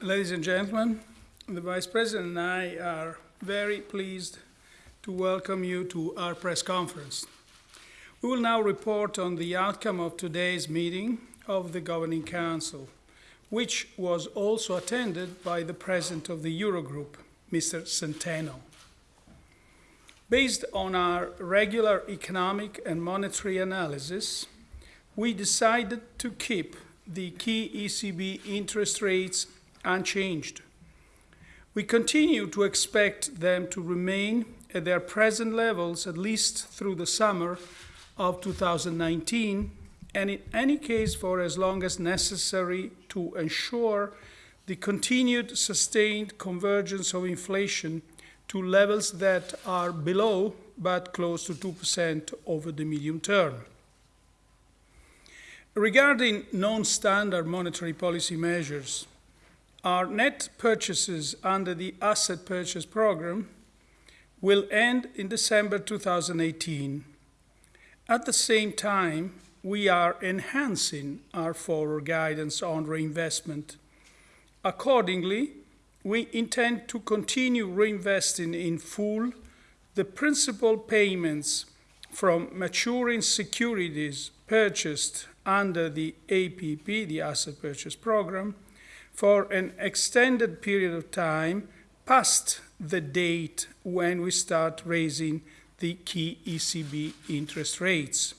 Ladies and gentlemen, the Vice President and I are very pleased to welcome you to our press conference. We will now report on the outcome of today's meeting of the Governing Council, which was also attended by the President of the Eurogroup, Mr. Centeno. Based on our regular economic and monetary analysis, we decided to keep the key ECB interest rates unchanged. We continue to expect them to remain at their present levels at least through the summer of 2019, and in any case for as long as necessary to ensure the continued sustained convergence of inflation to levels that are below but close to 2% over the medium term. Regarding non-standard monetary policy measures, our net purchases under the asset purchase program will end in December 2018. At the same time, we are enhancing our forward guidance on reinvestment. Accordingly, we intend to continue reinvesting in full the principal payments from maturing securities purchased under the APP, the Asset Purchase Program, for an extended period of time past the date when we start raising the key ECB interest rates.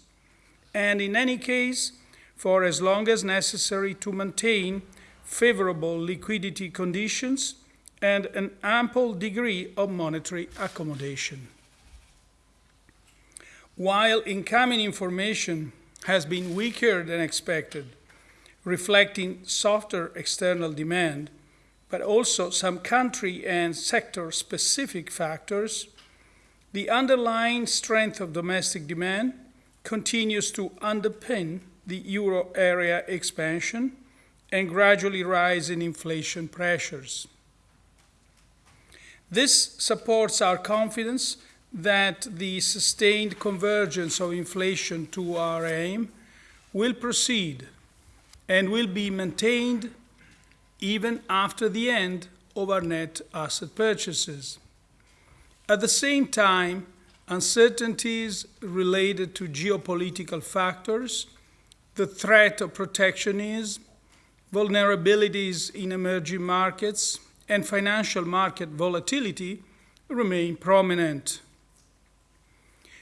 And in any case, for as long as necessary to maintain favorable liquidity conditions and an ample degree of monetary accommodation. While incoming information has been weaker than expected, reflecting softer external demand, but also some country and sector specific factors, the underlying strength of domestic demand continues to underpin the euro area expansion and gradually rise in inflation pressures. This supports our confidence that the sustained convergence of inflation to our aim will proceed and will be maintained even after the end of our net asset purchases. At the same time, uncertainties related to geopolitical factors, the threat of protectionism, vulnerabilities in emerging markets, and financial market volatility remain prominent.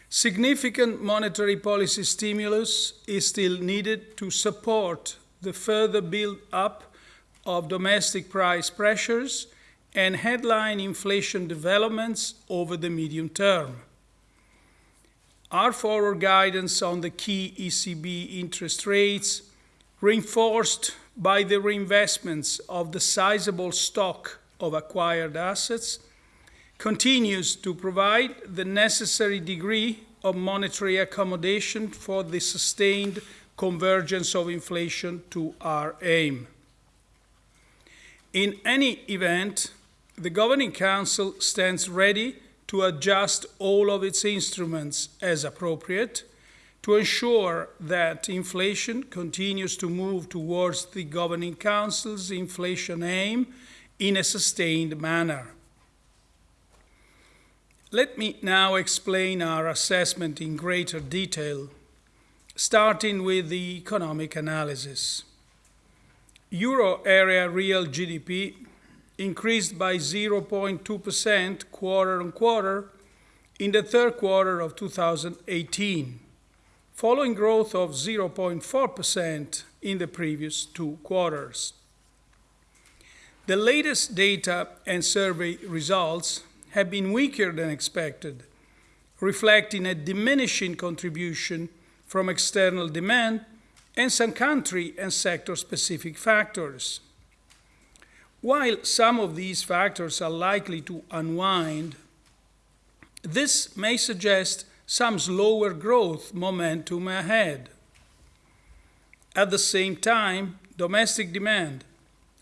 Significant monetary policy stimulus is still needed to support the further build up of domestic price pressures and headline inflation developments over the medium term. Our forward guidance on the key ECB interest rates, reinforced by the reinvestments of the sizable stock of acquired assets, continues to provide the necessary degree of monetary accommodation for the sustained convergence of inflation to our aim. In any event, the Governing Council stands ready to adjust all of its instruments as appropriate to ensure that inflation continues to move towards the Governing Council's inflation aim in a sustained manner. Let me now explain our assessment in greater detail starting with the economic analysis. Euro area real GDP increased by 0.2% quarter on quarter in the third quarter of 2018, following growth of 0.4% in the previous two quarters. The latest data and survey results have been weaker than expected, reflecting a diminishing contribution from external demand and some country and sector specific factors. While some of these factors are likely to unwind, this may suggest some slower growth momentum ahead. At the same time, domestic demand,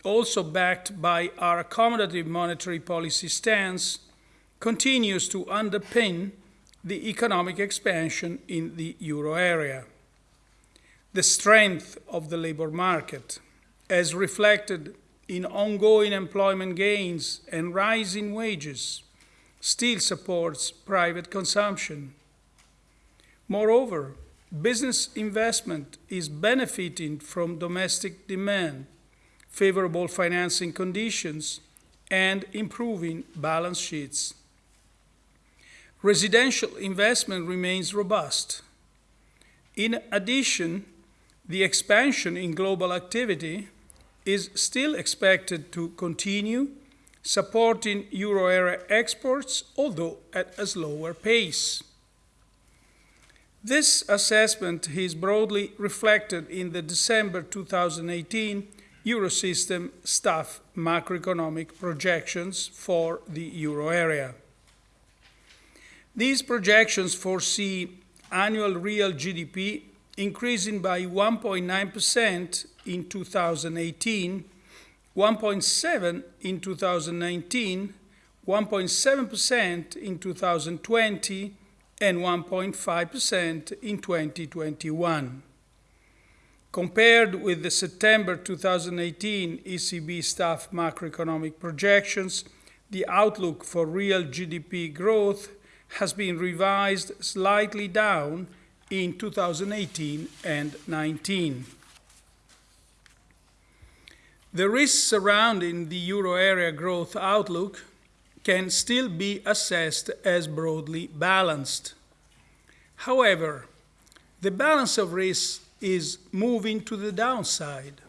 also backed by our accommodative monetary policy stance, continues to underpin the economic expansion in the euro area. The strength of the labor market, as reflected in ongoing employment gains and rising wages still supports private consumption. Moreover, business investment is benefiting from domestic demand, favorable financing conditions, and improving balance sheets. Residential investment remains robust. In addition, the expansion in global activity is still expected to continue, supporting euro area exports, although at a slower pace. This assessment is broadly reflected in the December 2018 Eurosystem staff macroeconomic projections for the euro area. These projections foresee annual real GDP increasing by 1.9% in 2018, 1.7 in 2019, 1.7% in 2020, and 1.5% in 2021. Compared with the September 2018 ECB staff macroeconomic projections, the outlook for real GDP growth has been revised slightly down in 2018 and 19. The risks surrounding the euro area growth outlook can still be assessed as broadly balanced. However, the balance of risks is moving to the downside,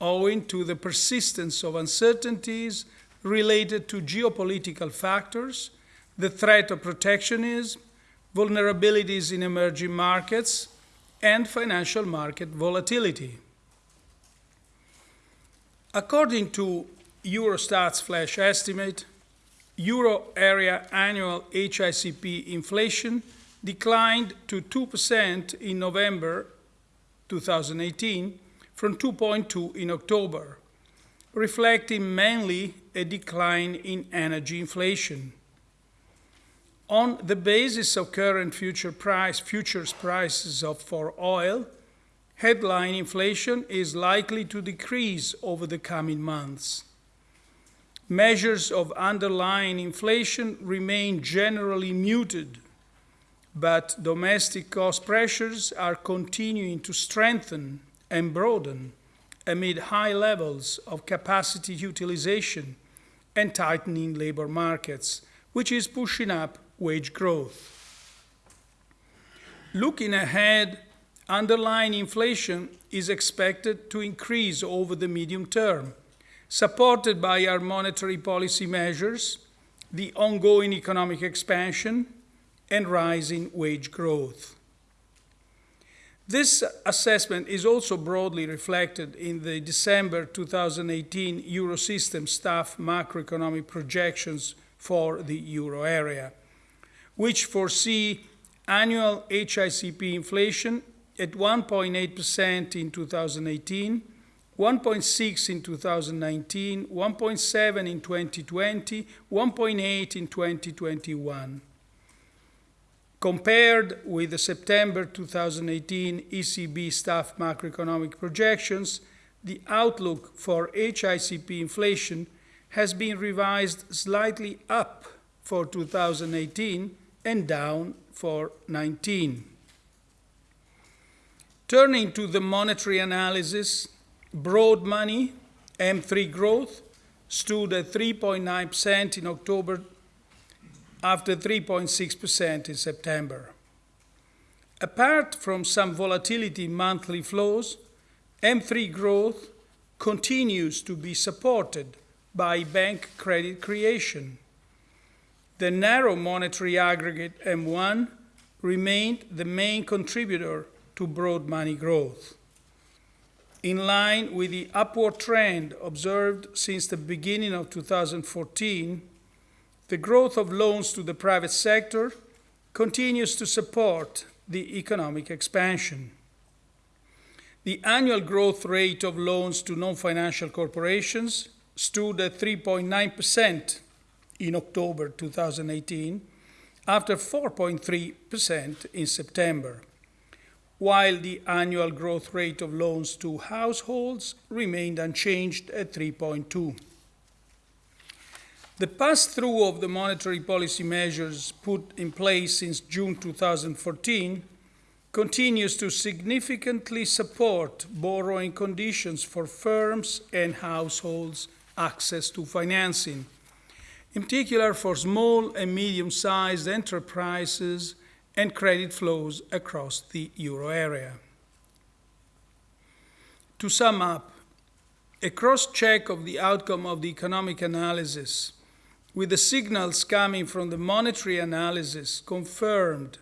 owing to the persistence of uncertainties related to geopolitical factors, the threat of protectionism, vulnerabilities in emerging markets, and financial market volatility. According to Eurostat's flash estimate, euro area annual HICP inflation declined to 2% in November 2018 from 2.2 in October, reflecting mainly a decline in energy inflation. On the basis of current future price, futures prices of, for oil, headline inflation is likely to decrease over the coming months. Measures of underlying inflation remain generally muted, but domestic cost pressures are continuing to strengthen and broaden amid high levels of capacity utilization and tightening labor markets, which is pushing up wage growth. Looking ahead, underlying inflation is expected to increase over the medium term, supported by our monetary policy measures, the ongoing economic expansion, and rising wage growth. This assessment is also broadly reflected in the December 2018 Eurosystem staff macroeconomic projections for the euro area which foresee annual HICP inflation at 1.8% in 2018, 1.6 in 2019, 1.7 in 2020, 1.8 in 2021. Compared with the September 2018 ECB staff macroeconomic projections, the outlook for HICP inflation has been revised slightly up for 2018 and down for 19. Turning to the monetary analysis, broad money, M3 growth, stood at 3.9% in October after 3.6% in September. Apart from some volatility in monthly flows, M3 growth continues to be supported by bank credit creation the narrow monetary aggregate M1 remained the main contributor to broad money growth. In line with the upward trend observed since the beginning of 2014, the growth of loans to the private sector continues to support the economic expansion. The annual growth rate of loans to non financial corporations stood at 3.9% in October 2018 after 4.3% in September, while the annual growth rate of loans to households remained unchanged at 3.2. The pass-through of the monetary policy measures put in place since June 2014 continues to significantly support borrowing conditions for firms and households' access to financing, in particular for small and medium-sized enterprises and credit flows across the euro area. To sum up, a cross-check of the outcome of the economic analysis with the signals coming from the monetary analysis confirmed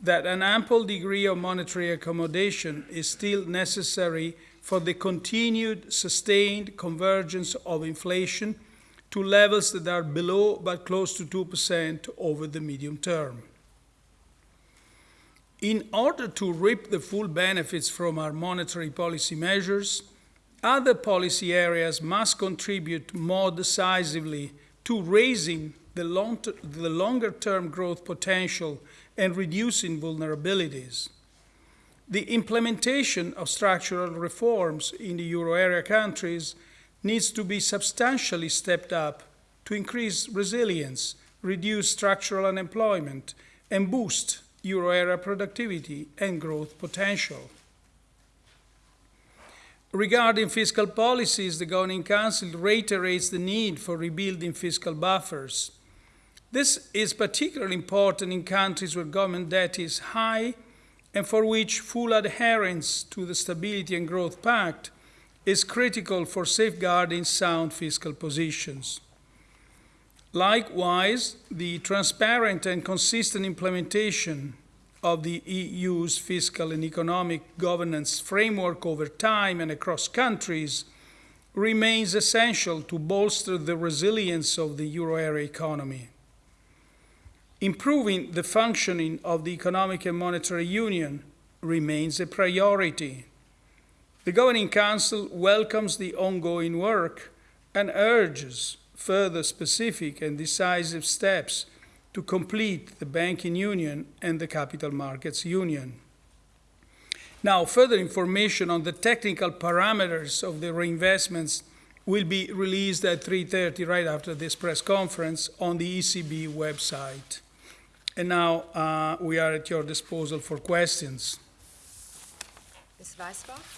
that an ample degree of monetary accommodation is still necessary for the continued sustained convergence of inflation to levels that are below but close to 2% over the medium term. In order to reap the full benefits from our monetary policy measures, other policy areas must contribute more decisively to raising the, long the longer term growth potential and reducing vulnerabilities. The implementation of structural reforms in the euro area countries needs to be substantially stepped up to increase resilience, reduce structural unemployment, and boost euro area productivity and growth potential. Regarding fiscal policies, the Governing Council reiterates the need for rebuilding fiscal buffers. This is particularly important in countries where government debt is high and for which full adherence to the Stability and Growth Pact is critical for safeguarding sound fiscal positions. Likewise, the transparent and consistent implementation of the EU's fiscal and economic governance framework over time and across countries remains essential to bolster the resilience of the euro area economy. Improving the functioning of the economic and monetary union remains a priority. The Governing Council welcomes the ongoing work and urges further specific and decisive steps to complete the banking union and the capital markets union. Now, further information on the technical parameters of the reinvestments will be released at 3.30 right after this press conference on the ECB website. And now uh, we are at your disposal for questions. Ms. Weisbach?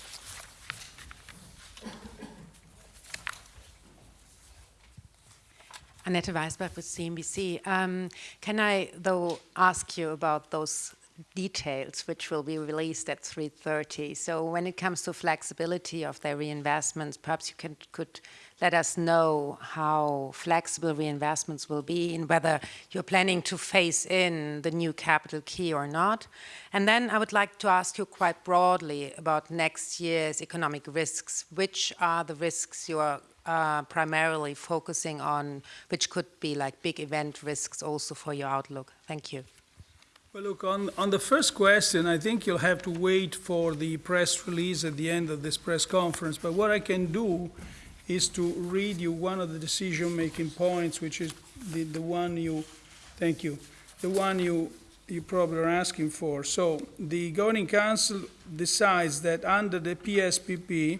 Annette Weisbach with CNBC. Um, can I, though, ask you about those details which will be released at 3.30? So when it comes to flexibility of their reinvestments, perhaps you can, could let us know how flexible reinvestments will be and whether you're planning to phase in the new capital key or not. And then I would like to ask you quite broadly about next year's economic risks. Which are the risks you are uh, primarily focusing on, which could be like big event risks also for your outlook? Thank you. Well, look, on, on the first question, I think you'll have to wait for the press release at the end of this press conference. But what I can do is to read you one of the decision-making points, which is the, the one you, thank you, the one you, you probably are asking for. So the Governing Council decides that under the PSPP,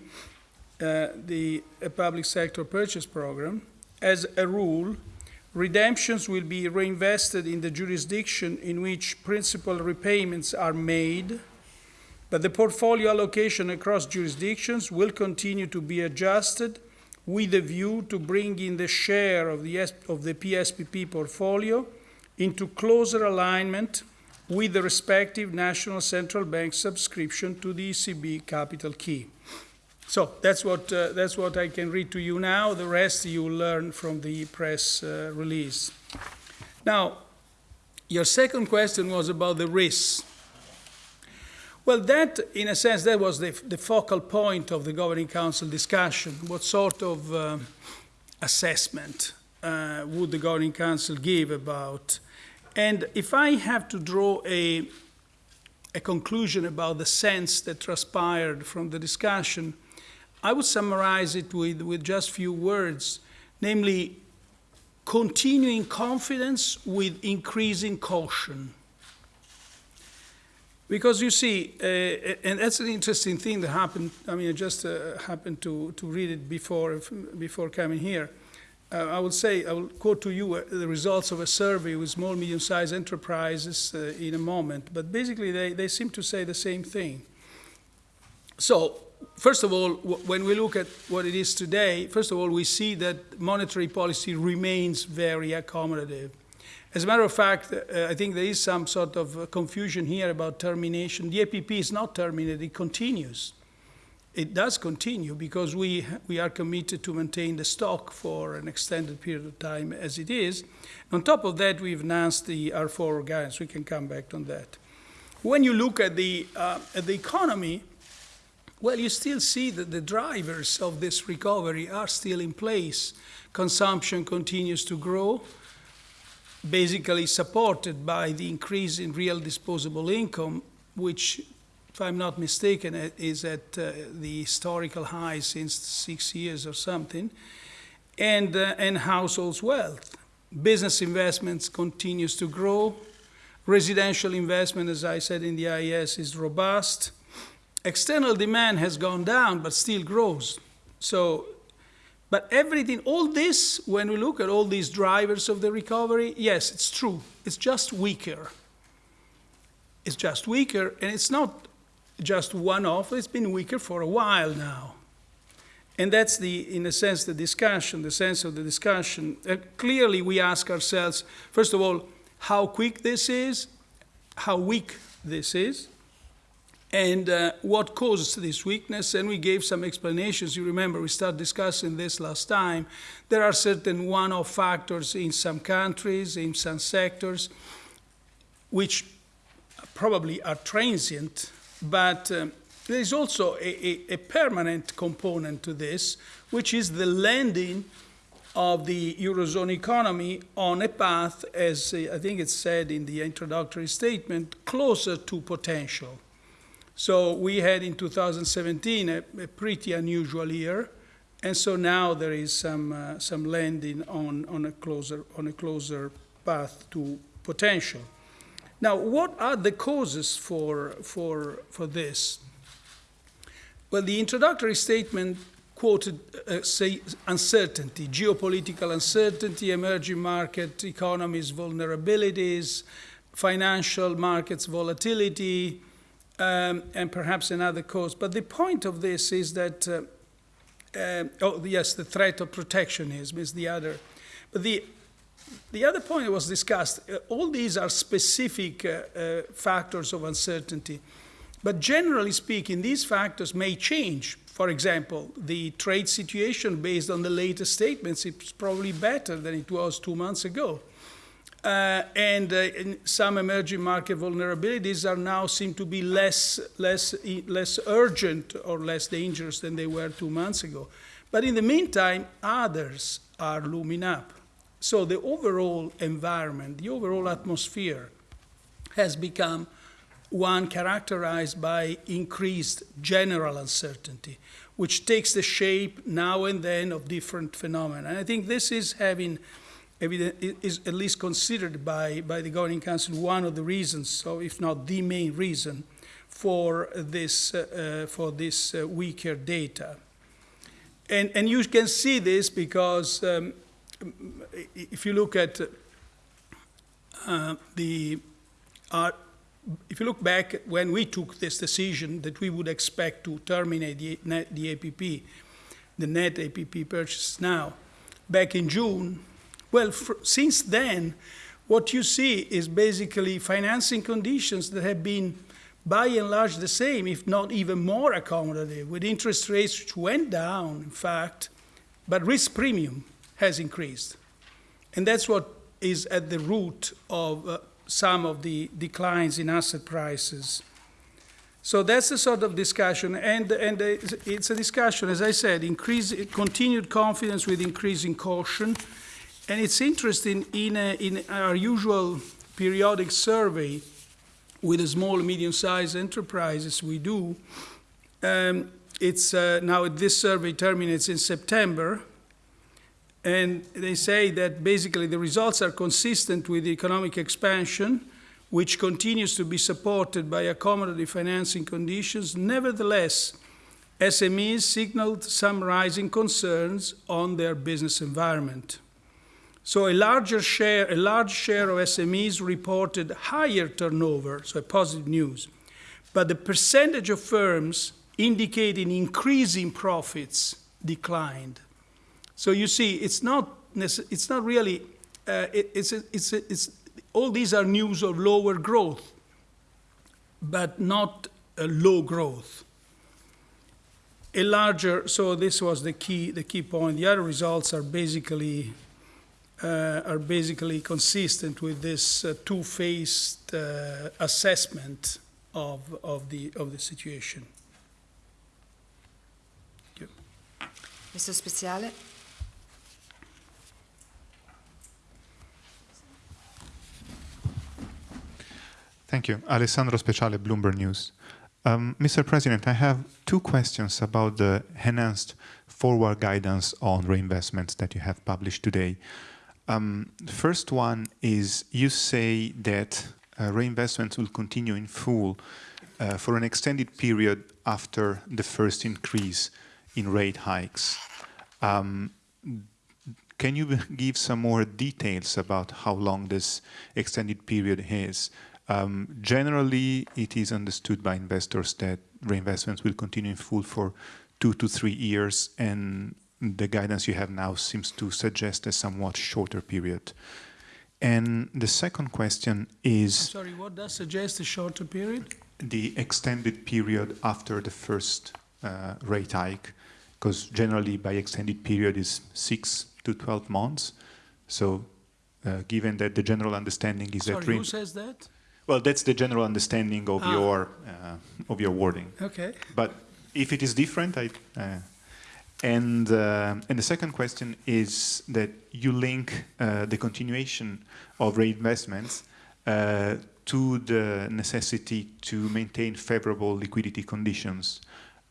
uh, the public sector purchase program, as a rule, redemptions will be reinvested in the jurisdiction in which principal repayments are made, but the portfolio allocation across jurisdictions will continue to be adjusted with a view to bringing the share of the, of the PSPP portfolio into closer alignment with the respective national central bank subscription to the ECB capital key. So that's what, uh, that's what I can read to you now. The rest you learn from the press uh, release. Now, your second question was about the risks. Well, that, in a sense, that was the, the focal point of the Governing Council discussion. What sort of uh, assessment uh, would the Governing Council give about? And if I have to draw a, a conclusion about the sense that transpired from the discussion, I would summarize it with, with just few words, namely continuing confidence with increasing caution. Because you see, uh, and that's an interesting thing that happened. I mean, I just uh, happened to, to read it before, before coming here. Uh, I will say, I will quote to you uh, the results of a survey with small, medium sized enterprises uh, in a moment, but basically they, they seem to say the same thing. So, first of all, when we look at what it is today, first of all, we see that monetary policy remains very accommodative. As a matter of fact, uh, I think there is some sort of uh, confusion here about termination. The APP is not terminated, it continues. It does continue because we, we are committed to maintain the stock for an extended period of time as it is. On top of that, we've announced the forward guidance. We can come back on that. When you look at the, uh, at the economy, well, you still see that the drivers of this recovery are still in place. Consumption continues to grow basically supported by the increase in real disposable income, which, if I'm not mistaken, is at uh, the historical high since six years or something, and, uh, and households' wealth. Business investments continues to grow. Residential investment, as I said in the IES, is robust. External demand has gone down, but still grows. So but everything, all this, when we look at all these drivers of the recovery, yes, it's true. It's just weaker. It's just weaker, and it's not just one off, it's been weaker for a while now. And that's the, in a sense, the discussion, the sense of the discussion. Uh, clearly, we ask ourselves, first of all, how quick this is, how weak this is, and uh, what causes this weakness. And we gave some explanations. You remember we started discussing this last time. There are certain one-off factors in some countries, in some sectors, which probably are transient, but um, there is also a, a, a, permanent component to this, which is the landing of the Eurozone economy on a path, as uh, I think it's said in the introductory statement, closer to potential. So we had in 2017 a, a pretty unusual year, and so now there is some uh, some landing on on a closer on a closer path to potential. Now, what are the causes for for for this? Well, the introductory statement quoted uh, say uncertainty, geopolitical uncertainty, emerging market economies vulnerabilities, financial markets volatility, um, and perhaps another cause. But the point of this is that, uh, uh, oh, yes, the threat of protectionism is the other. But the, the other point that was discussed, uh, all these are specific uh, uh, factors of uncertainty. But generally speaking, these factors may change. For example, the trade situation based on the latest statements is probably better than it was two months ago. Uh, and uh, some emerging market vulnerabilities are now seem to be less, less, less urgent or less dangerous than they were two months ago. But in the meantime, others are looming up. So the overall environment, the overall atmosphere has become one characterized by increased general uncertainty, which takes the shape now and then of different phenomena. And I think this is having is at least considered by, by the Governing Council one of the reasons, so if not the main reason, for this, uh, uh, for this uh, weaker data. And, and you can see this because um, if you look at uh, the, uh, if you look back when we took this decision that we would expect to terminate the, net, the APP, the net APP purchase now, back in June, well, since then, what you see is basically financing conditions that have been by and large the same, if not even more accommodative, with interest rates which went down, in fact, but risk premium has increased. And that's what is at the root of uh, some of the declines in asset prices. So that's the sort of discussion, and, and it's a discussion, as I said, increase, continued confidence with increasing caution, and it's interesting, in, a, in our usual periodic survey with the small, medium-sized enterprises we do, um, it's uh, now this survey terminates in September, and they say that basically the results are consistent with the economic expansion, which continues to be supported by accommodative financing conditions, nevertheless, SMEs signaled some rising concerns on their business environment. So a larger share, a large share of SMEs reported higher turnover, so positive news. But the percentage of firms indicating increasing profits declined. So you see, it's not, it's not really, uh, it, it's, it's, it's, all these are news of lower growth, but not low growth. A larger, so this was the key, the key point. The other results are basically uh, are basically consistent with this uh, two-faced uh, assessment of, of, the, of the situation. Mr. Speciale? Thank you. Alessandro Speciale, Bloomberg News. Um, Mr. President, I have two questions about the enhanced forward guidance on reinvestments that you have published today. Um, the first one is you say that uh, reinvestments will continue in full uh, for an extended period after the first increase in rate hikes. Um, can you give some more details about how long this extended period is? Um, generally, it is understood by investors that reinvestments will continue in full for two to three years, and the guidance you have now seems to suggest a somewhat shorter period. And the second question is... Sorry, what does suggest a shorter period? The extended period after the first uh, rate hike, because generally by extended period is 6 to 12 months. So uh, given that the general understanding is Sorry, that... who says that? Well, that's the general understanding of Ah. your uh, of your wording. Okay. But if it is different, I. And uh, and the second question is that you link uh, the continuation of reinvestments uh, to the necessity to maintain favorable liquidity conditions.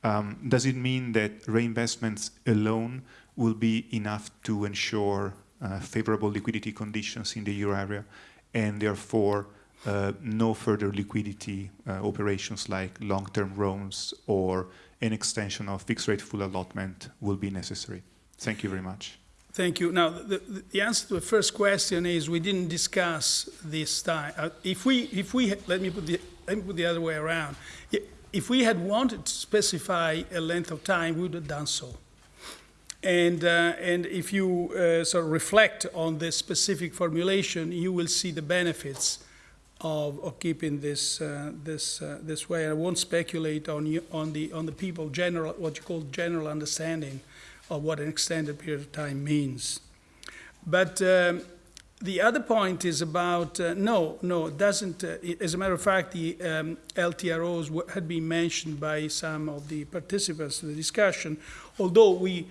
Um, does it mean that reinvestments alone will be enough to ensure uh, favorable liquidity conditions in the euro area, and therefore uh, no further liquidity uh, operations like long-term loans or an extension of fixed rate full allotment will be necessary. Thank you very much. Thank you. Now, the, the- answer to the first question is we didn't discuss this time. Uh, If we, if we, let me put the, let me put the other way around. If we had wanted to specify a length of time, we would have done so. And, uh, and if you uh, sort of reflect on this specific formulation, you will see the benefits of, of keeping this, uh, this, uh, this way. I won't speculate on, you, on, the, on the people general, what you call general understanding of what an extended period of time means. But um, the other point is about uh, no, no, it doesn't. Uh, as a matter of fact, the um, LTROs had been mentioned by some of the participants in the discussion, although we.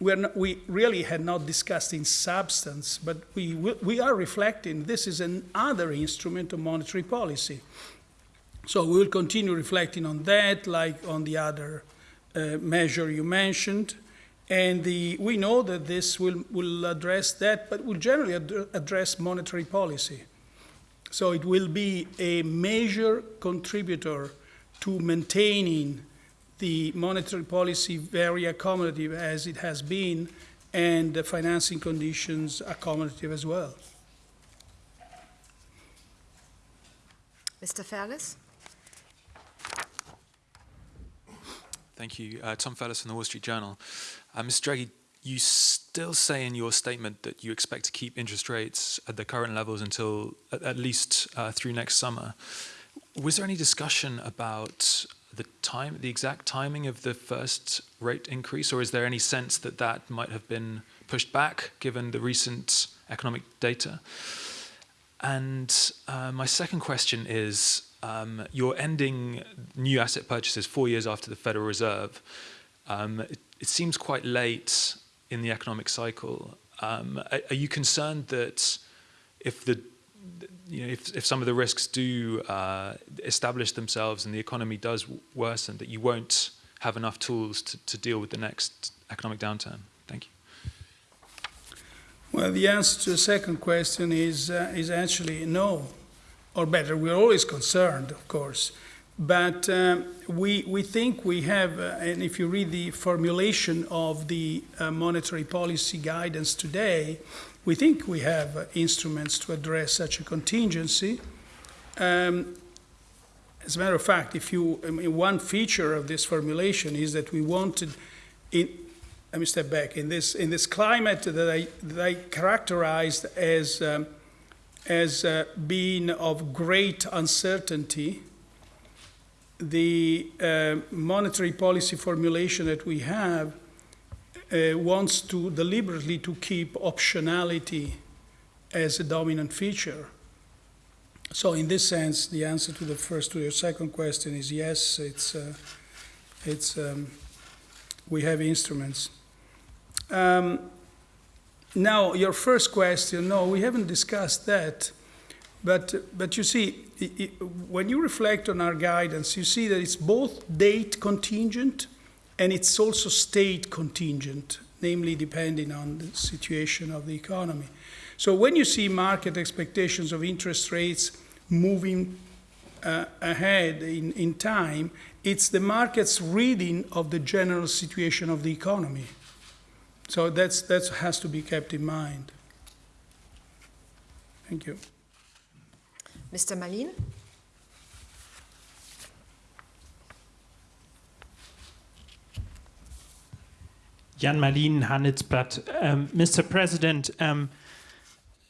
Not, we really had not discussed in substance, but we, we are reflecting this is another instrument of monetary policy. So we will continue reflecting on that, like on the other uh, measure you mentioned. And the, we know that this will, will address that, but will generally ad- address monetary policy. So it will be a major contributor to maintaining the monetary policy very accommodative as it has been, and the financing conditions accommodative as well. Mr. Fairless? Thank you. Uh, Tom Fairless from the Wall Street Journal. Uh, Mr. Draghi, you still say in your statement that you expect to keep interest rates at the current levels until at, at least uh, through next summer. Was there any discussion about the time, the exact timing of the first rate increase, or is there any sense that that might have been pushed back given the recent economic data? And uh, my second question is um, you're ending new asset purchases four years after the Federal Reserve. Um, it, it seems quite late in the economic cycle. Um, are, are you concerned that if the you know, if, if some of the risks do uh, establish themselves and the economy does worsen, that you won't have enough tools to, to deal with the next economic downturn? Thank you. Well, the answer to the second question is, uh, is actually no. or better, we're always concerned, of course. But um, we, we think we have, uh, and if you read the formulation of the uh, monetary policy guidance today, we think we have uh, instruments to address such a contingency. Um, as a matter of fact, if you, I mean, one feature of this formulation is that we wanted, in, let me step back, in this, in this climate that I, that I characterized as, um, as uh, being of great uncertainty, the uh, monetary policy formulation that we have uh, wants to deliberately to keep optionality as a dominant feature. So in this sense, the answer to the first to your second question is yes. It's uh, it's um, we have instruments. Um, now your first question, no, we haven't discussed that. But, but you see, it, it, when you reflect on our guidance, you see that it's both date contingent and it's also state contingent, namely depending on the situation of the economy. So when you see market expectations of interest rates moving uh, ahead in, in time, it's the market's reading of the general situation of the economy. So that's, that has to be kept in mind. Thank you. Mr. Mallien? Jan Mallien, Handelsblatt. Um, Mr. President, um,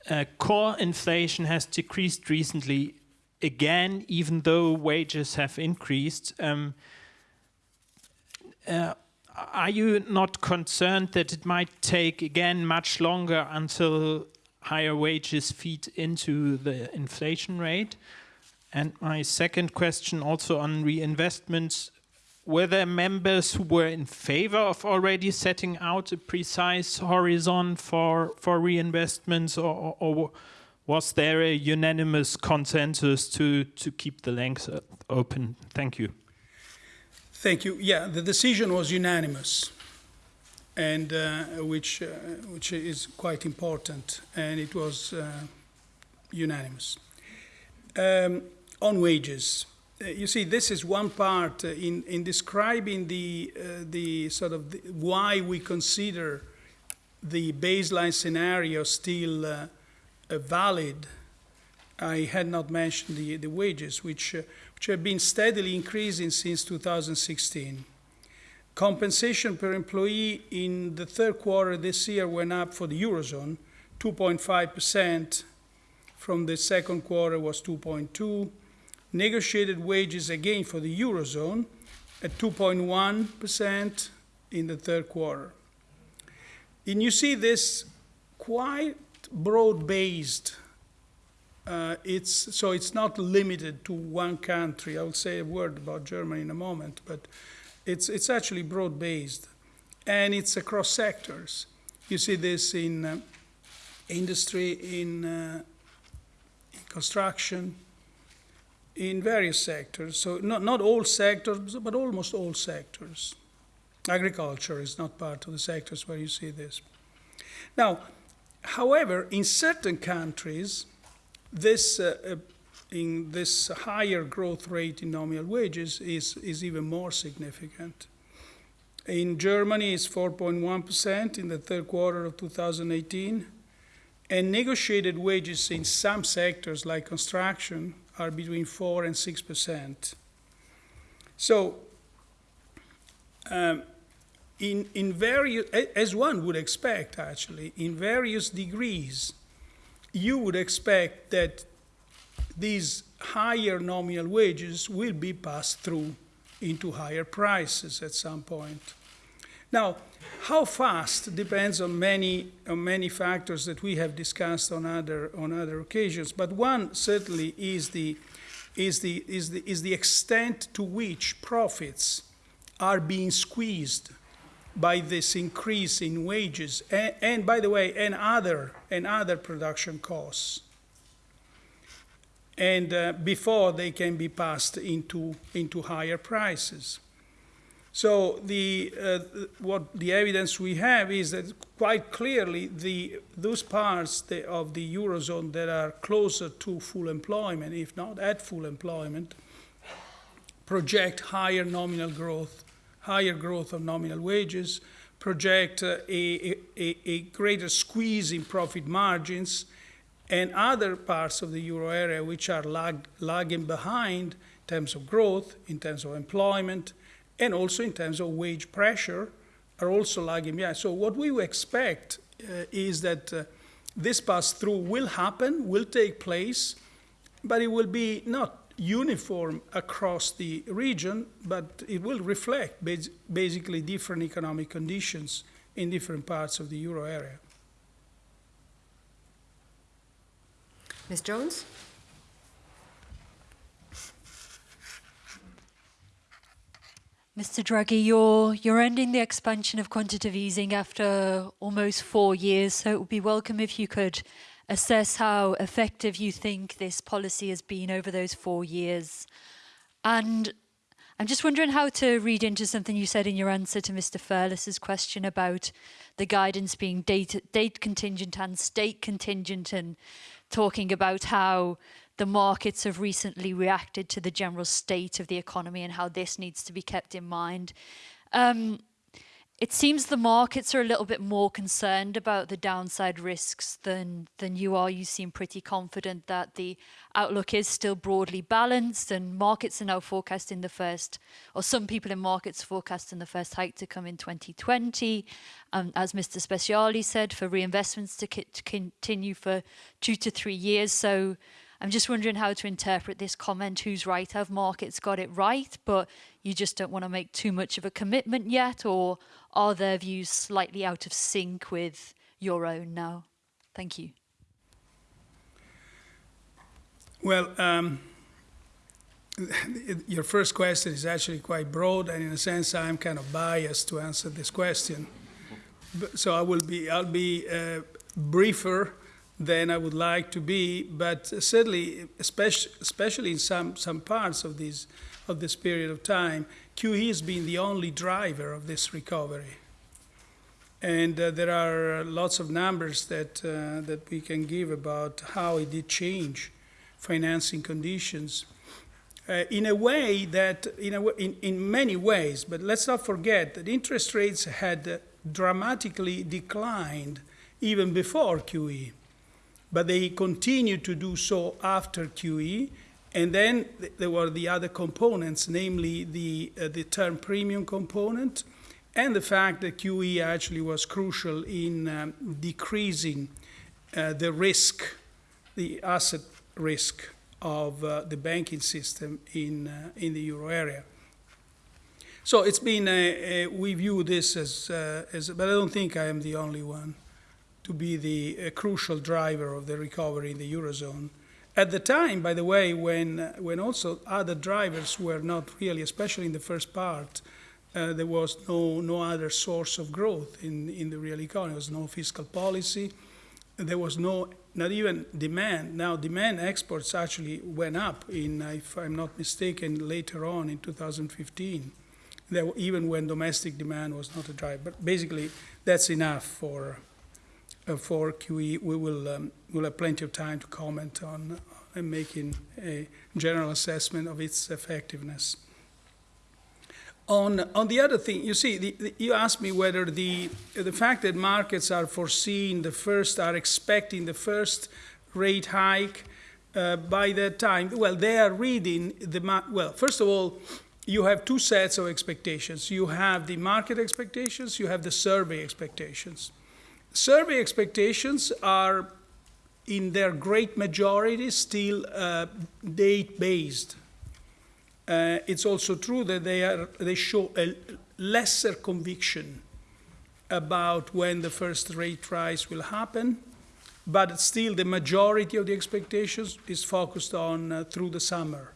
uh, core inflation has decreased recently again, even though wages have increased. Um, uh, are you not concerned that it might take again much longer until higher wages feed into the inflation rate? And my second question also on reinvestments, were there members who were in favor of already setting out a precise horizon for, for reinvestments or, or was there a unanimous consensus to, to keep the length open? Thank you. Thank you. Yeah, the decision was unanimous, and uh, which uh, which is quite important, and it was uh, unanimous. Um, on wages, uh, you see, this is one part uh, in in describing the uh, the sort of the, why we consider the baseline scenario still valid. I had not mentioned the the wages, which which have been steadily increasing since 2016. Compensation per employee in the third quarter this year went up for the Eurozone 2.5%, from the second quarter was 2.2. Negotiated wages again for the Eurozone at 2.1% in the third quarter. And you see this quite broad-based uh, it's, so it's not limited to one country. I will say a word about Germany in a moment, but it's, it's actually broad-based, and it's across sectors. You see this in uh, industry, in, uh, in, construction, in various sectors. So not, not all sectors, but almost all sectors. Agriculture is not part of the sectors where you see this. Now, however, in certain countries, this uh, uh, in this higher growth rate in nominal wages is, is even more significant. In Germany, it's 4.1% in the third quarter of 2018, and negotiated wages in some sectors like construction are between 4 and 6%. So, um, in, in various, as one would expect actually, in various degrees, you would expect that these higher nominal wages will be passed through into higher prices at some point. Now, how fast depends on many, on many factors that we have discussed on other, on other occasions, but one certainly is the, is, the, is, the, is the extent to which profits are being squeezed by this increase in wages and, and, by the way and other and other production costs. And uh, before they can be passed into into higher prices So the, uh, what the evidence we have is that quite clearly the, those parts of the Eurozone that are closer to full employment, if not at full employment, project higher nominal growth, higher growth of nominal wages, project uh, a, a, a greater squeeze in profit margins, and other parts of the euro area which are lag, lagging behind in terms of growth, in terms of employment, and also in terms of wage pressure are also lagging behind. So what we expect uh, is that uh, this pass-through will happen, will take place, but it will be not uniform across the region, but it will reflect bas basically different economic conditions in different parts of the euro area. Ms. Jones? Mr. Draghi, you're, you're ending the expansion of quantitative easing after almost four years, so it would be welcome if you could assess how effective you think this policy has been over those four years. And I'm just wondering how to read into something you said in your answer to Mr. Fairless's question about the guidance being date, date contingent and state contingent and talking about how the markets have recently reacted to the general state of the economy and how this needs to be kept in mind. Um, it seems the markets are a little bit more concerned about the downside risks than than you are. You seem pretty confident that the outlook is still broadly balanced and markets are now forecasting the first, or some people in markets forecasting the first hike to come in 2020. Um, as Mr. Speciale said, for reinvestments to, to continue for two to three years. So I'm just wondering how to interpret this comment, who's right, have markets got it right, but you just don't want to make too much of a commitment yet, or are their views slightly out of sync with your own now? Thank you. Well, um, your first question is actually quite broad, and in a sense, I'm kind of biased to answer this question. So I will be, I'll be uh, briefer than I would like to be, but certainly, especially, especially in some, some parts of this, of this period of time, QE has been the only driver of this recovery. And uh, there are lots of numbers that, uh, that we can give about how it did change financing conditions. Uh, in a way that, in, a, in, in many ways, but let's not forget that interest rates had dramatically declined even before QE but they continued to do so after QE. And then there were the other components, namely the, uh, the term premium component and the fact that QE actually was crucial in um, decreasing uh, the risk, the asset risk of uh, the banking system in, uh, in the euro area. So it's been, a, a, we view this as, uh, as, but I don't think I am the only one to be the crucial driver of the recovery in the Eurozone. At the time, by the way, when, when also other drivers were not really, especially in the first part, uh, there was no, no other source of growth in, in the real economy. There was no fiscal policy. There was no, not even demand. Now, demand exports actually went up in, if I'm not mistaken, later on in 2015, there, even when domestic demand was not a driver. But basically, that's enough for, uh, for QE, we will um, we'll have plenty of time to comment on uh, making a general assessment of its effectiveness. On, on the other thing, you see, the, the, you asked me whether the, the fact that markets are foreseeing the first, are expecting the first rate hike uh, by that time, well, they are reading the, well, first of all, you have two sets of expectations. You have the market expectations, you have the survey expectations. Survey expectations are, in their great majority, still uh, date-based. Uh, it's also true that they, are, they show a lesser conviction about when the first rate rise will happen, but still the majority of the expectations is focused on uh, through the summer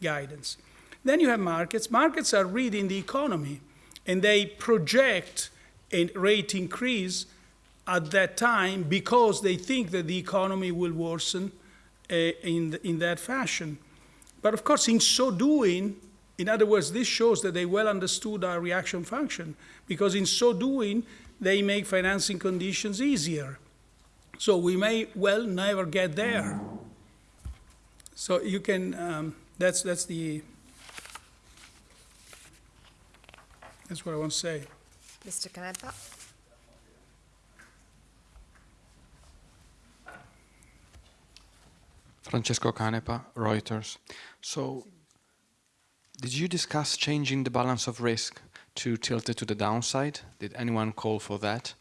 guidance. Then you have markets. Markets are reading the economy, and they project a rate increase at that time because they think that the economy will worsen uh, in, the, in that fashion. But of course, in so doing, In other words, this shows that they well understood our reaction function, because in so doing, they make financing conditions easier. So we may well never get there. So you can, um, that's, that's the, that's what I want to say. Mr. Canepa? Francesco Canepa, Reuters. So, did you discuss changing the balance of risk to tilt it to the downside? Did anyone call for that?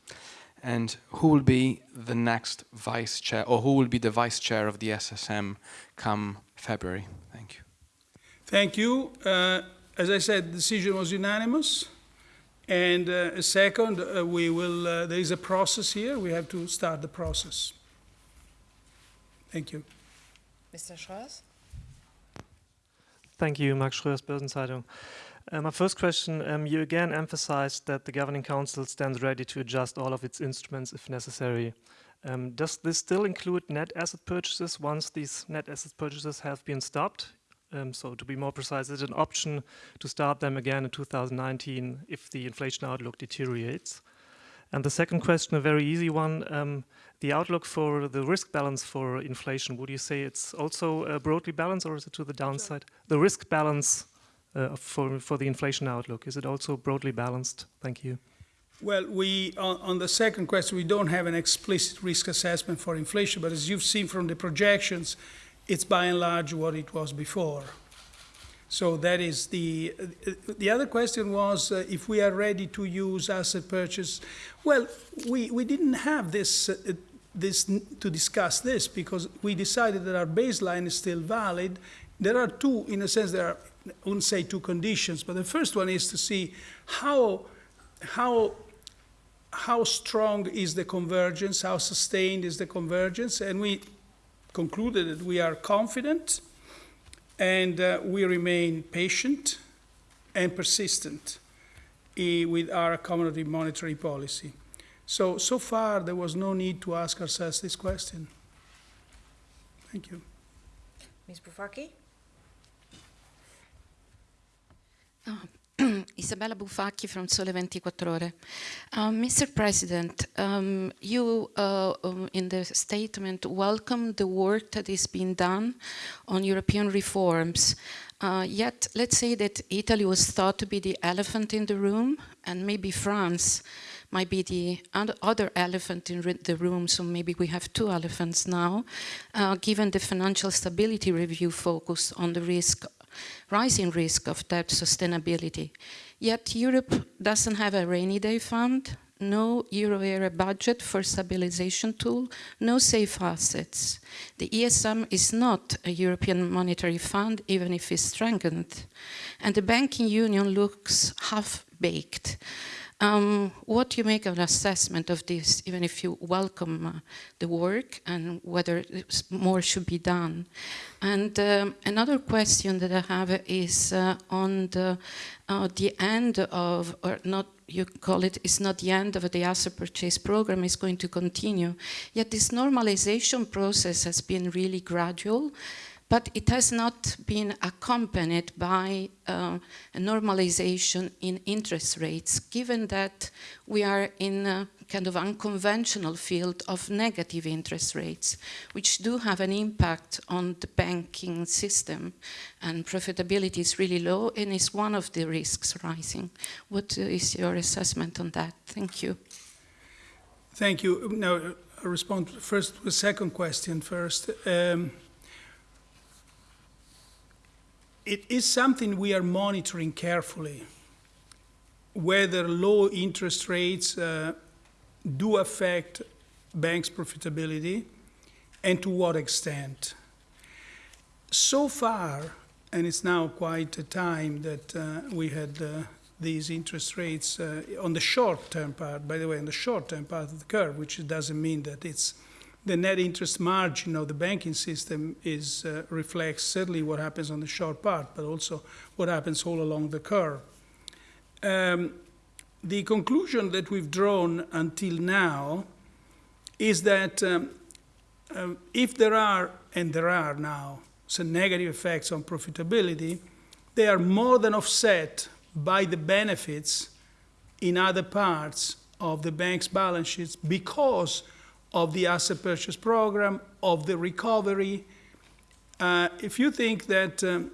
And who will be the next vice chair, or who will be the vice chair of the SSM come February? Thank you. Thank you. Uh, as I said, the decision was unanimous. And uh, second, uh, we will, uh, there is a process here. We have to start the process. Thank you. Mr. Schroers? Thank you, Max Schrörs, Börsenzeitung. Uh, my first question, um, you again emphasized that the Governing Council stands ready to adjust all of its instruments if necessary. Um, does this still include net asset purchases once these net asset purchases have been stopped? Um, so to be more precise, is it an option to start them again in 2019 if the inflation outlook deteriorates? And the second question, a very easy one, um, the outlook for the risk balance for inflation, would you say it's also uh, broadly balanced or is it to the downside? The risk balance uh, for, for the inflation outlook, is it also broadly balanced? Thank you. Well, we, on, on the second question, we don't have an explicit risk assessment for inflation, but as you've seen from the projections, it's by and large what it was before. So that is the, the other question was uh, if we are ready to use asset purchase. Well, we, we didn't have this, uh, this to discuss this because we decided that our baseline is still valid. There are two, in a sense, there are, I wouldn't say two conditions, but the first one is to see how, how, how strong is the convergence, how sustained is the convergence, and we concluded that we are confident and uh, we remain patient and persistent eh, with our accommodative monetary policy. So, so far, there was no need to ask ourselves this question. Thank you. Ms. Bufacchi? Isabella Bufacchi from Sole 24 Ore. Um, Mr. President, um, you uh, um, in the statement welcome the work that is being done on European reforms. Uh, yet, let's say that Italy was thought to be the elephant in the room, and maybe France might be the other elephant in the room, so maybe we have two elephants now, uh, given the financial stability review focus on the risk rising risk of debt sustainability. Yet Europe doesn't have a rainy day fund, no euro area budget for stabilization tool, no safe assets. The ESM is not a European monetary fund, even if it's strengthened. And the banking union looks half-baked. Um, what you make of an assessment of this, even if you welcome uh, the work and whether more should be done? And um, another question that I have is uh, on the, uh, the end of, or not you call it, it, is not the end of the asset purchase program, is going to continue. Yet this normalization process has been really gradual but it has not been accompanied by uh, a normalization in interest rates, given that we are in a kind of unconventional field of negative interest rates, which do have an impact on the banking system, and profitability is really low and is one of the risks rising. What is your assessment on that? Thank you. Thank you. Now, I'll respond first to the second question first. Um, it is something we are monitoring carefully, whether low interest rates uh, do affect banks' profitability and to what extent. So far, and it's now quite a time that uh, we had uh, these interest rates uh, on the short-term part, by the way, on the short-term part of the curve, which doesn't mean that it's the net interest margin of the banking system is, uh, reflects certainly what happens on the short part, but also what happens all along the curve. Um, the conclusion that we've drawn until now is that um, um, if there are, and there are now, some negative effects on profitability, they are more than offset by the benefits in other parts of the bank's balance sheets because of the asset purchase program, of the recovery. Uh, if you think that, um,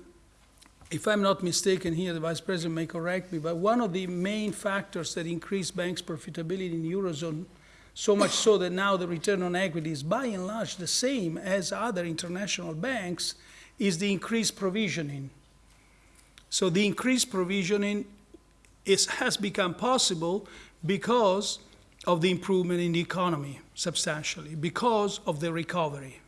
if I'm not mistaken here, the Vice President may correct me, but one of the main factors that increased banks' profitability in the Eurozone, so much so that now the return on equity is by and large the same as other international banks, is the increased provisioning. So the increased provisioning is, has become possible because of the improvement in the economy substantially, because of the recovery.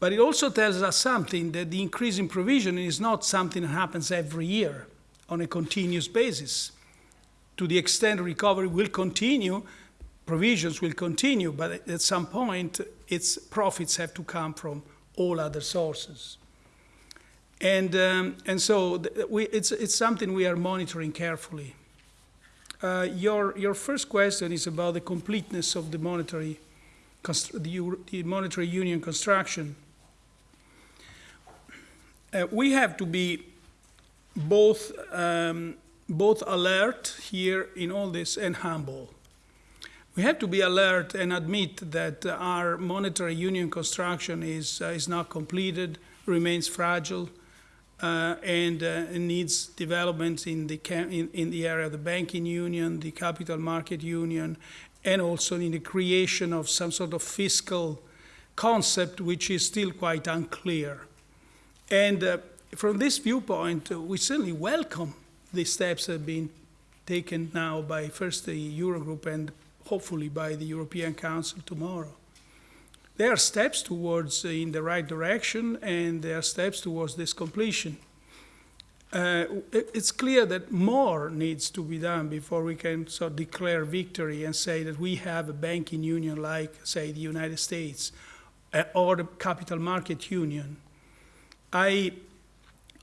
But it also tells us something that the increase in provisioning is not something that happens every year on a continuous basis. To the extent recovery will continue, provisions will continue, but at some point, its profits have to come from all other sources. And, um, and so we, it's, it's something we are monitoring carefully. Uh, your, your first question is about the completeness of the monetary, the, the monetary union construction. Uh, we have to be both, um, both alert here in all this and humble. We have to be alert and admit that our monetary union construction is, uh, is not completed, remains fragile, uh, and uh, needs developments in the, in, in, the area of the banking union, the capital market union, and also in the creation of some sort of fiscal concept which is still quite unclear. And uh, from this viewpoint, uh, we certainly welcome the steps that have been taken now by first the Eurogroup and hopefully by the European Council tomorrow. There are steps towards uh, in the right direction, and there are steps towards this completion. Uh, it, it's clear that more needs to be done before we can of declare victory and say that we have a banking union like, say, the United States uh, or the capital market union. I,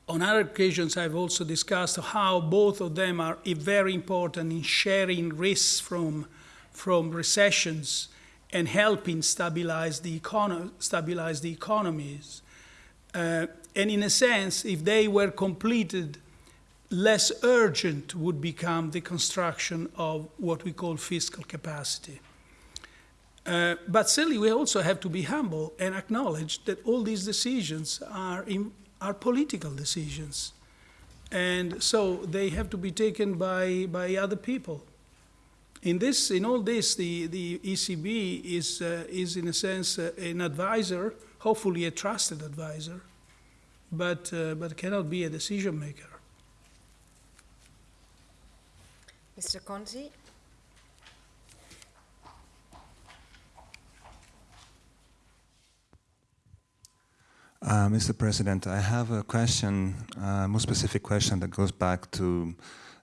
on other occasions, I've also discussed how both of them are very important in sharing risks from, from recessions and helping stabilize the, econo- stabilize the economies. Uh, and in a sense, if they were completed, less urgent would become the construction of what we call fiscal capacity. Uh, but certainly, we also have to be humble and acknowledge that all these decisions are, in, are political decisions. And so they have to be taken by, by other people. In, this, in all this, the, the ECB is, uh, is, in a sense, uh, an advisor, hopefully a trusted advisor, but, uh, but cannot be a decision maker. Mr. Conti. Uh, Mr. President, I have a question, a uh, more specific question that goes back to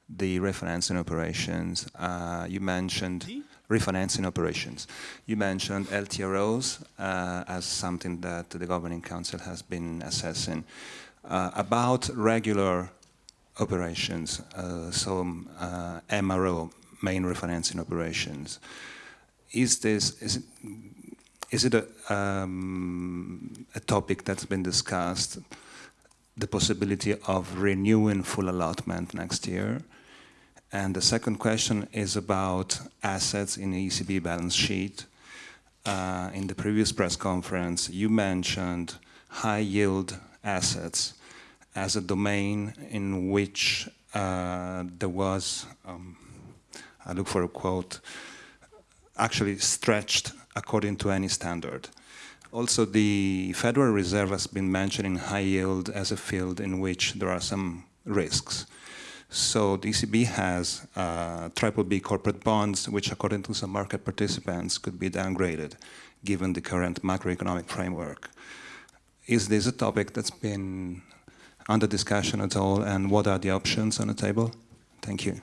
the refinancing operations. Uh, you mentioned refinancing operations. You mentioned LTROs uh, as something that the Governing Council has been assessing. Uh, about regular operations, uh, so MRO, main refinancing operations, is this, is it, is it a, um, a topic that's been discussed, the possibility of renewing full allotment next year? And the second question is about assets in the ECB balance sheet. Uh, in the previous press conference, you mentioned high yield assets as a domain in which uh, there was, um, I look for a quote, actually stretched according to any standard. Also, the Federal Reserve has been mentioning high yield as a field in which there are some risks. So the ECB has uh, triple B corporate bonds, which according to some market participants could be downgraded given the current macroeconomic framework. Is this a topic that's been under discussion at all, and what are the options on the table? Thank you.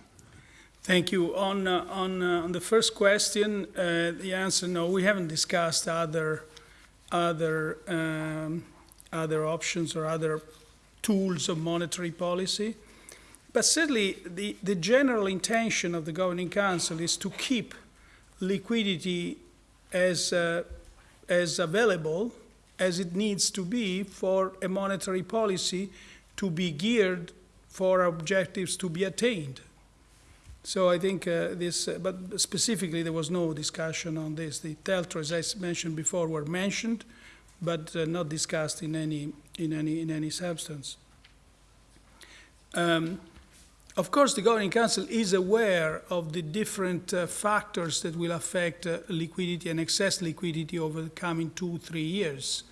Thank you. On, uh, on, uh, on the first question, uh, the answer no, we haven't discussed other, other, um, other options or other tools of monetary policy. But certainly, the, the general intention of the Governing Council is to keep liquidity as, uh, as available as it needs to be for a monetary policy to be geared for objectives to be attained. So I think uh, this, uh, but specifically there was no discussion on this. The TLTRO, as I mentioned before, were mentioned, but uh, not discussed in any, in any, in any substance. Um, of course, the Governing Council is aware of the different uh, factors that will affect uh, liquidity and excess liquidity over the coming two, three years.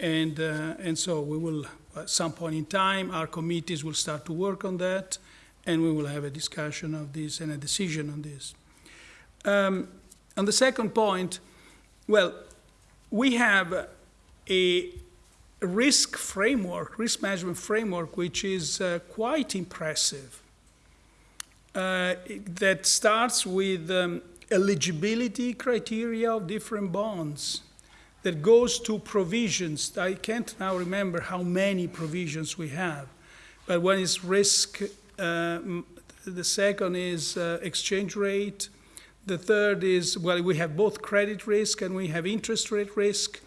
And, uh, and so we will, at some point in time, our committees will start to work on that, and we will have a discussion of this and a decision on this. Um, on the second point, well, we have a risk framework, risk management framework, which is uh, quite impressive. Uh, that starts with um, eligibility criteria of different bonds, that goes to provisions. I can't now remember how many provisions we have, but one is risk, the second is uh, exchange rate, the third is, well, we have both credit risk and we have interest rate risk.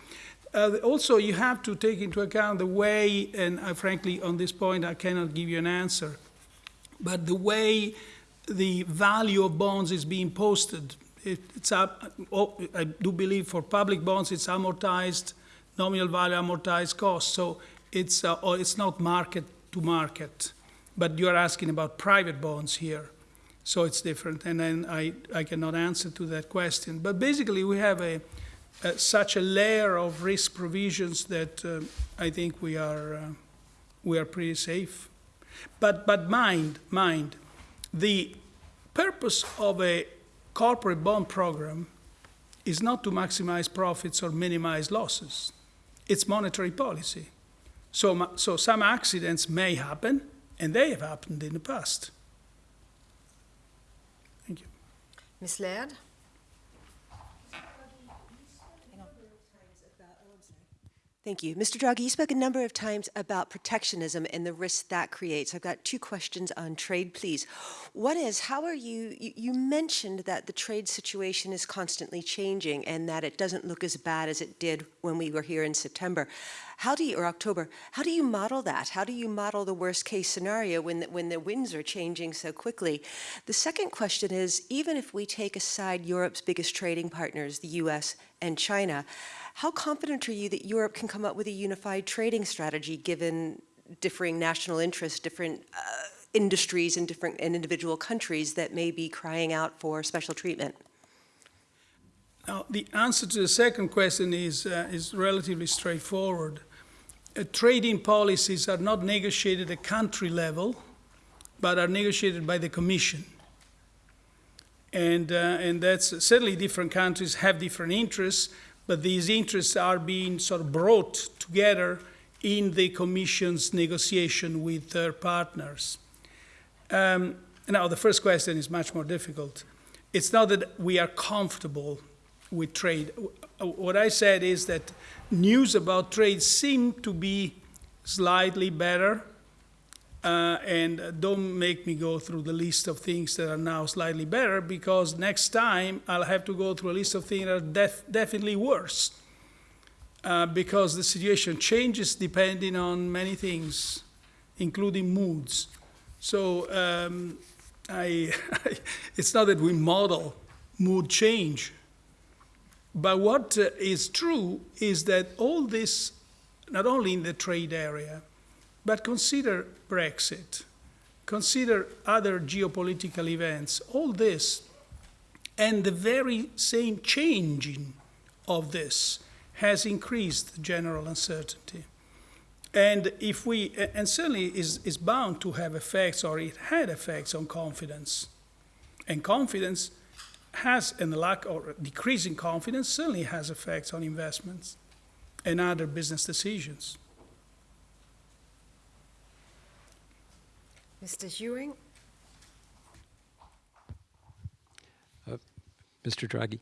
Uh, also, you have to take into account the way, and uh, frankly, on this point, I cannot give you an answer, but the way the value of bonds is being posted. It, it's up, oh, I do believe for public bonds, it's amortized, nominal value amortized cost. So it's, uh, oh, it's not mark to market. But you're asking about private bonds here. So it's different. And then I, I cannot answer to that question. But basically, we have a, uh, such a layer of risk provisions that uh, I think we are, uh, we are pretty safe. But, but mind, mind, the purpose of a corporate bond program is not to maximize profits or minimize losses. It's monetary policy. So, so some accidents may happen, and they have happened in the past. Thank you. Ms. Laird? Thank you. Mr. Draghi, you spoke a number of times about protectionism and the risk that creates. I've got two questions on trade, please. One is, how are you, you, you, mentioned that the trade situation is constantly changing and that it doesn't look as bad as it did when we were here in September. How do you, or October, how do you model that? How do you model the worst case scenario when the, when the winds are changing so quickly? The second question is, even if we take aside Europe's biggest trading partners, the US and China, how confident are you that Europe can come up with a unified trading strategy given differing national interests, different uh, industries in different in individual countries that may be crying out for special treatment? Now, the answer to the second question is, uh, is relatively straightforward. Uh, trading policies are not negotiated at country level, but are negotiated by the Commission. And, uh, and that's certainly different countries have different interests, but these interests are being sort of brought together in the Commission's negotiation with their partners. Um, now, the first question is much more difficult. It's not that we are comfortable with trade. What I said is that news about trade seem to be slightly better, uh, and don't make me go through the list of things that are now slightly better because next time I'll have to go through a list of things that are def definitely worse uh, because the situation changes depending on many things, including moods. So um, I, it's not that we model mood change, but what uh, is true is that all this, not only in the trade area, but consider Brexit, consider other geopolitical events, all this, and the very same changing of this has increased general uncertainty. And if we, and certainly is, is bound to have effects, or it had effects on confidence. And confidence has, and lack or decreasing confidence certainly has effects on investments and other business decisions. Mr. Ewing. Uh, Mr. Draghi,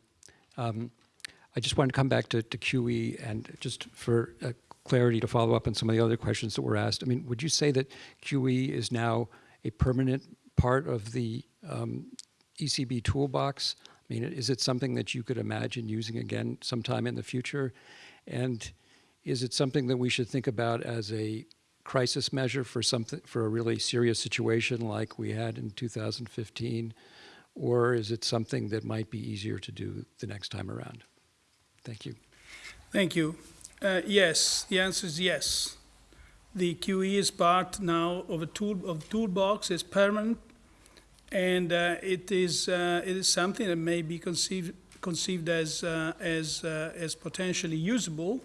um, I just wanted to come back to, to QE and just for uh, clarity to follow up on some of the other questions that were asked. I mean, would you say that QE is now a permanent part of the um, ECB toolbox? I mean, is it something that you could imagine using again sometime in the future? And is it something that we should think about as a crisis measure for something for a really serious situation like we had in 2015, or is it something that might be easier to do the next time around? Thank you. Thank you. Uh, yes, the answer is yes. The QE is part now of a tool of toolbox. is permanent, and uh, it is uh, it is something that may be conceived conceived as uh, as uh, as potentially usable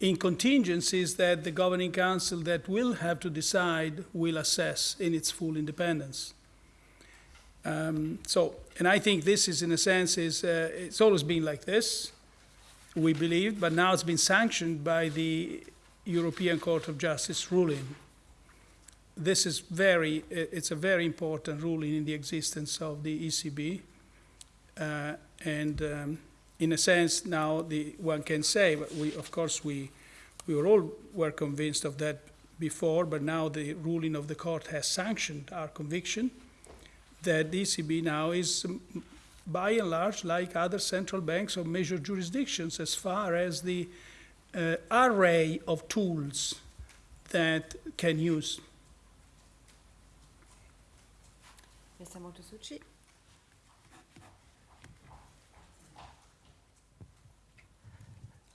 in contingencies that the governing council that will have to decide will assess in its full independence. Um, so, and I think this is, in a sense, is uh, it's always been like this. We believed, but now it's been sanctioned by the European Court of Justice ruling. This is very, it's a very important ruling in the existence of the ECB, uh, and. Um, in a sense, now the, one can say, we, of course, we, we were all were convinced of that before, but now the ruling of the court has sanctioned our conviction that the ECB now is, um, by and large, like other central banks of major jurisdictions, as far as the uh, array of tools that can use. Mr. Montesucci.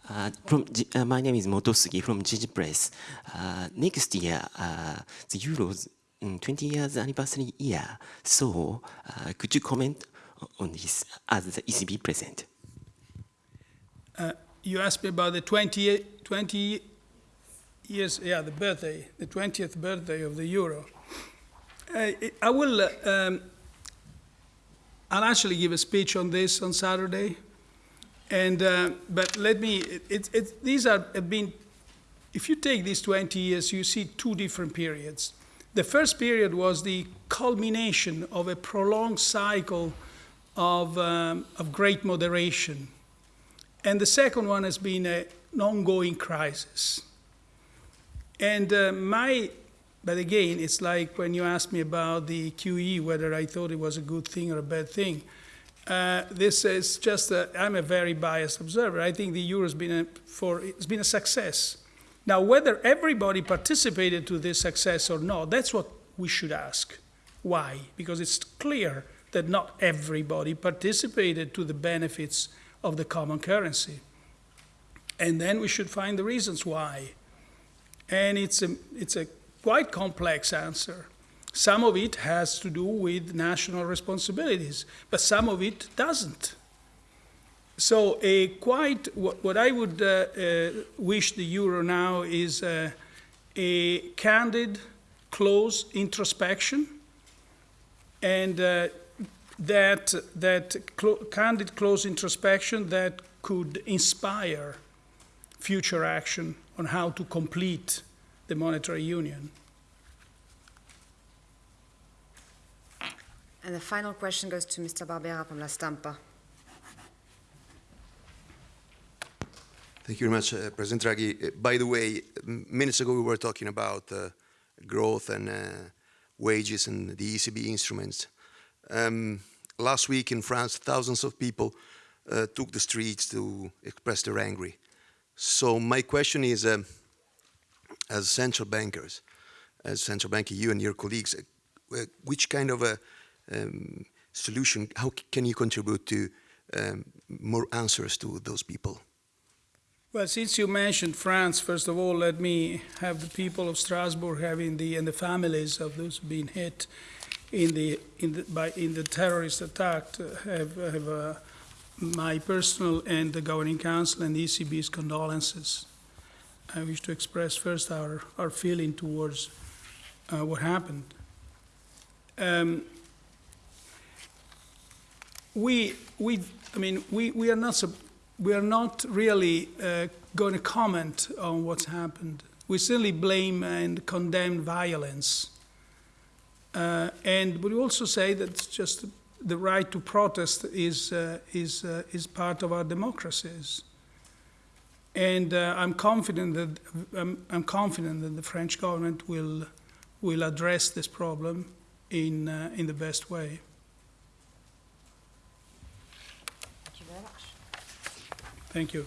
Uh, from uh, my name is Motosugi from Jiji Press. Uh, next year, uh, the Euro's um, 20 years anniversary year. So, uh, could you comment on this as the ECB president? Uh, you asked me about the 20, 20 years, yeah, the birthday, the 20th birthday of the euro. I will, um, I'll actually give a speech on this on Saturday. And, uh, but let me, it, it, these are, have been, if you take these 20 years, you see two different periods. The first period was the culmination of a prolonged cycle of, um, of great moderation. And the second one has been a, an ongoing crisis. And uh, my, but again, it's like when you asked me about the QE, whether I thought it was a good thing or a bad thing. Uh, this is just, i am a very biased observer. I think the euro has been a, for, it's been a success. Now, whether everybody participated to this success or not, that's what we should ask. Why? Because it's clear that not everybody participated to the benefits of the common currency. And then we should find the reasons why. And it's a, it's a quite complex answer. Some of it has to do with national responsibilities, but some of it doesn't. So a quite, what, what I would uh, uh, wish the euro now is uh, a candid, close introspection, and uh, that, that candid, close introspection that could inspire future action on how to complete the monetary union. And the final question goes to Mr. Barbera from La Stampa. Thank you very much, uh, President Draghi. Uh, by the way, minutes ago we were talking about uh, growth and uh, wages and the ECB instruments. Um, last week in France, thousands of people uh, took the streets to express their anger. So my question is, um, as central bankers, as central banker, you and your colleagues, uh, which kind of a um, solution, how can you contribute to um, more answers to those people? Well, since you mentioned France, first of all, let me have the people of Strasbourg having the and the families of those being hit in the in the by in the terrorist attack uh, have have uh, my personal and the governing council and the ECB's condolences. I wish to express first our our feeling towards uh, what happened. Um, we, we, I mean, we, we are not, we are not really uh, going to comment on what's happened. We certainly blame and condemn violence. Uh, and we also say that just the right to protest is, uh, is, uh, is part of our democracies. And uh, I'm confident that I'm, I'm, confident that the French government will will address this problem in uh, in the best way. Thank you.